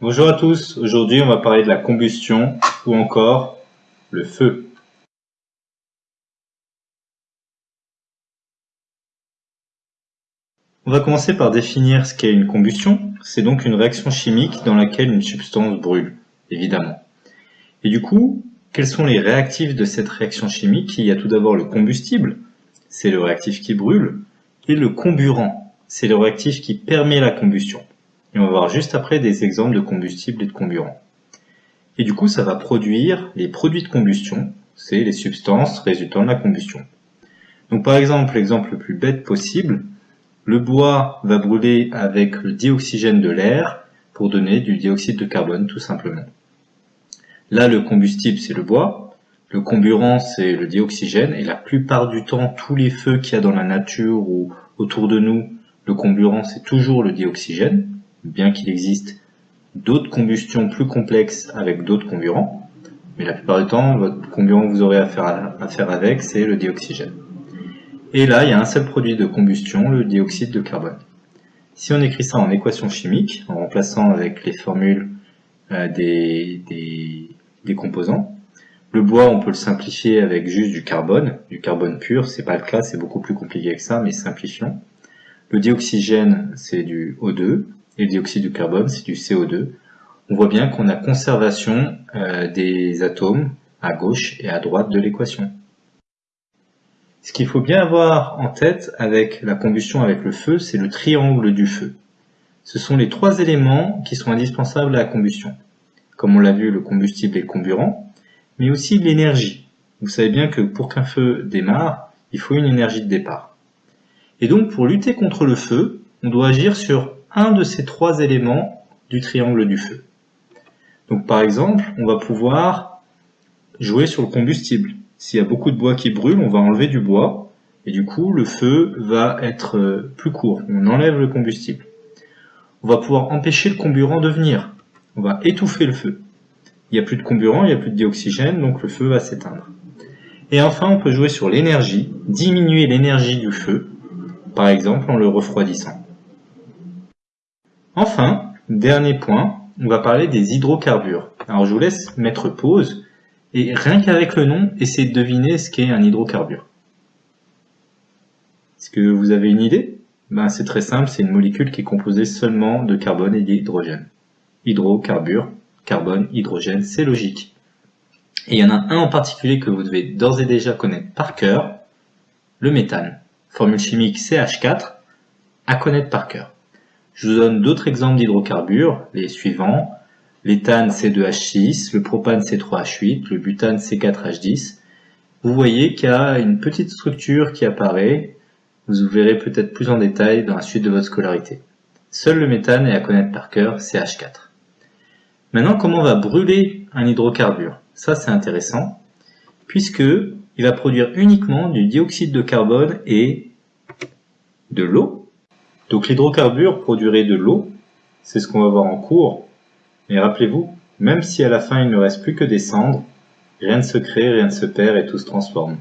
Bonjour à tous, aujourd'hui on va parler de la combustion ou encore le feu. On va commencer par définir ce qu'est une combustion. C'est donc une réaction chimique dans laquelle une substance brûle, évidemment. Et du coup, quels sont les réactifs de cette réaction chimique? Il y a tout d'abord le combustible, c'est le réactif qui brûle, et le comburant, c'est le réactif qui permet la combustion. Et on va voir juste après des exemples de combustible et de comburant. Et du coup, ça va produire les produits de combustion, c'est les substances résultant de la combustion. Donc par exemple, l'exemple le plus bête possible, le bois va brûler avec le dioxygène de l'air pour donner du dioxyde de carbone tout simplement. Là, le combustible, c'est le bois, le comburant, c'est le dioxygène, et la plupart du temps, tous les feux qu'il y a dans la nature ou autour de nous, le comburant, c'est toujours le dioxygène bien qu'il existe d'autres combustions plus complexes avec d'autres comburants, mais la plupart du temps, votre comburant que vous aurez à faire, avec, c'est le dioxygène. Et là, il y a un seul produit de combustion, le dioxyde de carbone. Si on écrit ça en équation chimique, en remplaçant avec les formules euh, des, des, composants, le bois, on peut le simplifier avec juste du carbone, du carbone pur, c'est pas le cas, c'est beaucoup plus compliqué que ça, mais simplifions. Le dioxygène, c'est du O2, et le dioxyde de carbone, c'est du CO2. On voit bien qu'on a conservation euh, des atomes à gauche et à droite de l'équation. Ce qu'il faut bien avoir en tête avec la combustion avec le feu, c'est le triangle du feu. Ce sont les trois éléments qui sont indispensables à la combustion. Comme on l'a vu, le combustible et le comburant, mais aussi l'énergie. Vous savez bien que pour qu'un feu démarre, il faut une énergie de départ. Et donc pour lutter contre le feu, on doit agir sur un de ces trois éléments du triangle du feu. Donc par exemple, on va pouvoir jouer sur le combustible. S'il y a beaucoup de bois qui brûle, on va enlever du bois, et du coup le feu va être euh, plus court. On enlève le combustible. On va pouvoir empêcher le comburant de venir. On va étouffer le feu. Il n'y a plus de comburant, il n'y a plus de dioxygène, donc le feu va s'éteindre. Et enfin, on peut jouer sur l'énergie, diminuer l'énergie du feu, par exemple en le refroidissant. Enfin, dernier point, on va parler des hydrocarbures. Alors je vous laisse mettre pause et rien qu'avec le nom, essayez de deviner ce qu'est un hydrocarbure. Est-ce que vous avez une idée? Ben, C'est très simple, c'est une molécule qui est composée seulement de carbone et d'hydrogène. Hydrocarbure, carbone, hydrogène, c'est logique. Et il y en a un en particulier que vous devez d'ores et déjà connaître par cœur, le méthane. Formule chimique CH4, à connaître par cœur. Je vous donne d'autres exemples d'hydrocarbures, les suivants. L'éthane C2H6, le propane C3H8, le butane C4H10. Vous voyez qu'il y a une petite structure qui apparaît. Vous verrez peut-être plus en détail dans la suite de votre scolarité. Seul le méthane est à connaître par cœur, CH4. Maintenant, comment on va brûler un hydrocarbure? Ça, c'est intéressant, puisque il va produire uniquement du dioxyde de carbone et de l'eau, donc l'hydrocarbure produirait de l'eau, c'est ce qu'on va voir en cours, mais rappelez-vous, même si à la fin il ne reste plus que des cendres, rien ne se crée, rien ne se perd et tout se transforme.